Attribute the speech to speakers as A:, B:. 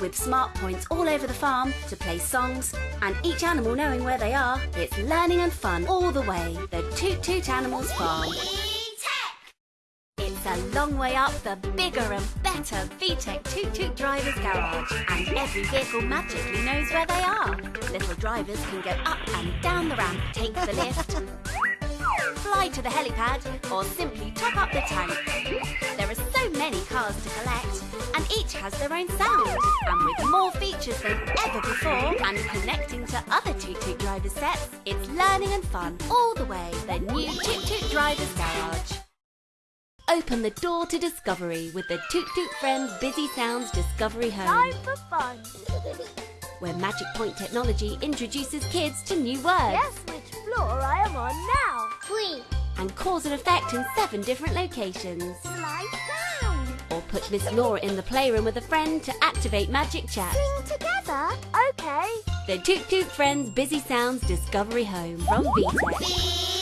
A: with smart points all over the farm to play songs and each animal knowing where they are. It's learning and fun all the way. The Toot Toot Animals Farm. It's a long way up the bigger and better VTech Toot Toot Drivers Garage. And every vehicle magically knows where they are. Little drivers can go up and down the ramp, take the lift, fly to the helipad, or simply top up the tank. There are so many cars to collect, and each has their own sound. And with more features than ever before, and connecting to other Toot Toot Driver sets, it's learning and fun all the way. The new Toot Toot Drivers Garage. Open the door to discovery with the Toot Toot Friends Busy Sounds Discovery Home,
B: Time for fun.
A: where Magic Point technology introduces kids to new words
B: Guess which floor I am on now.
C: Three.
A: and cause and effect in seven different locations.
B: Slide down.
A: Or put Miss Laura in the playroom with a friend to activate Magic Chat.
B: Sing together. Okay.
A: The Toot Toot Friends Busy Sounds Discovery Home from VTech.